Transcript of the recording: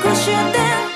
くして